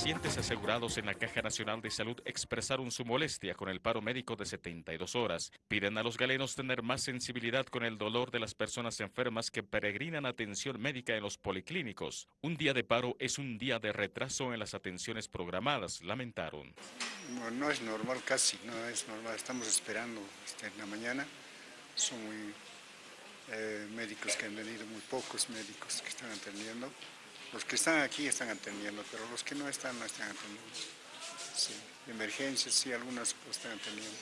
Pacientes asegurados en la Caja Nacional de Salud expresaron su molestia con el paro médico de 72 horas. Piden a los galenos tener más sensibilidad con el dolor de las personas enfermas que peregrinan atención médica en los policlínicos. Un día de paro es un día de retraso en las atenciones programadas, lamentaron. No, es normal casi, no es normal. Estamos esperando este, en la mañana. Son muy eh, médicos que han venido, muy pocos médicos que están atendiendo. Los que están aquí están atendiendo, pero los que no están, no están atendiendo. Sí, emergencias, sí, algunas están atendiendo.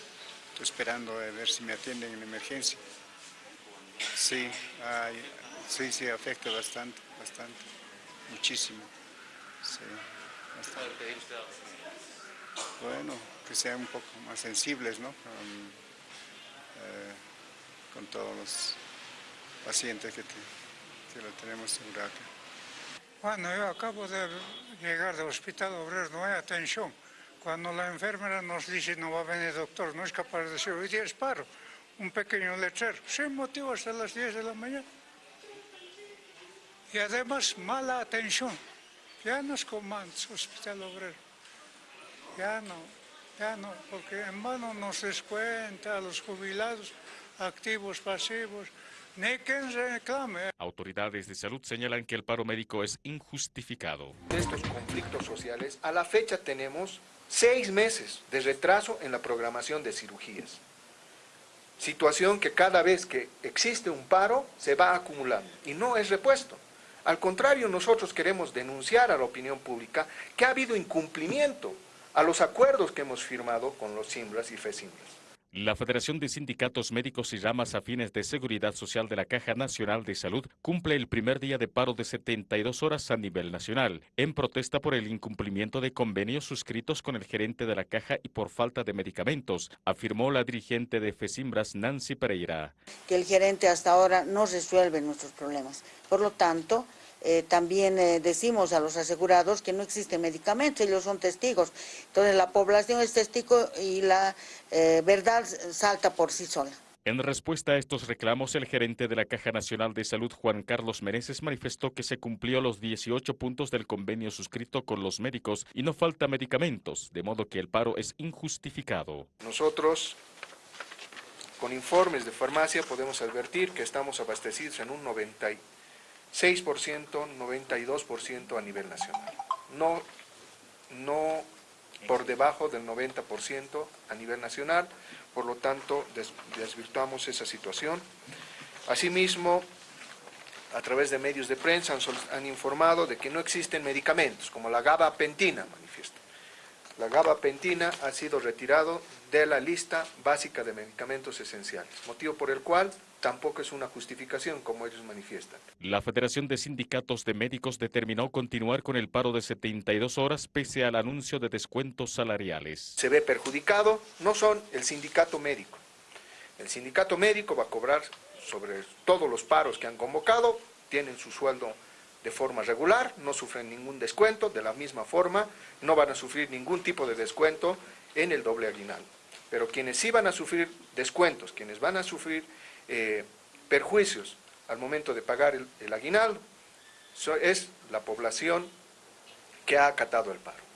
Estoy esperando a ver si me atienden en emergencia. Sí, sí, sí, afecta bastante, bastante, muchísimo. Sí, bastante. Bueno, que sean un poco más sensibles, ¿no? Con, eh, todos los pacientes que, que lo tenemos en acá. Bueno, yo acabo de llegar del hospital obrero, no hay atención. Cuando la enfermera nos dice no va a venir doctor, no es capaz de decir, hoy día es paro, un pequeño lechero, sin motivo hasta las 10 de la mañana. Y además mala atención. Ya no es como antes, hospital obrero. Ya no, ya no, porque en vano nos descuenta a los jubilados, activos, pasivos, Autoridades de salud señalan que el paro médico es injustificado. De estos conflictos sociales, a la fecha tenemos seis meses de retraso en la programación de cirugías. Situación que cada vez que existe un paro se va acumulando y no es repuesto. Al contrario, nosotros queremos denunciar a la opinión pública que ha habido incumplimiento a los acuerdos que hemos firmado con los Simbras y FESIMBRAS. La Federación de Sindicatos Médicos y Ramas Afines de Seguridad Social de la Caja Nacional de Salud cumple el primer día de paro de 72 horas a nivel nacional, en protesta por el incumplimiento de convenios suscritos con el gerente de la Caja y por falta de medicamentos, afirmó la dirigente de FESIMBRAS, Nancy Pereira. Que el gerente hasta ahora no resuelve nuestros problemas. Por lo tanto, eh, también eh, decimos a los asegurados que no existe medicamento, ellos son testigos. Entonces la población es testigo y la eh, verdad salta por sí sola. En respuesta a estos reclamos, el gerente de la Caja Nacional de Salud, Juan Carlos Meneses, manifestó que se cumplió los 18 puntos del convenio suscrito con los médicos y no falta medicamentos, de modo que el paro es injustificado. Nosotros, con informes de farmacia, podemos advertir que estamos abastecidos en un 90 6%, 92% a nivel nacional. No, no por debajo del 90% a nivel nacional, por lo tanto desvirtuamos esa situación. Asimismo, a través de medios de prensa han, han, informado de que no existen medicamentos, como la gabapentina, manifiesta. La gabapentina ha sido retirado de la lista básica de medicamentos esenciales, motivo por el cual tampoco es una justificación como ellos manifiestan. La Federación de Sindicatos de Médicos determinó continuar con el paro de 72 horas pese al anuncio de descuentos salariales. Se ve perjudicado, no son el sindicato médico. El sindicato médico va a cobrar sobre todos los paros que han convocado, tienen su sueldo de forma regular, no sufren ningún descuento, de la misma forma no van a sufrir ningún tipo de descuento en el doble aguinaldo. Pero quienes sí van a sufrir descuentos, quienes van a sufrir eh, perjuicios al momento de pagar el, el aguinaldo, es la población que ha acatado el paro.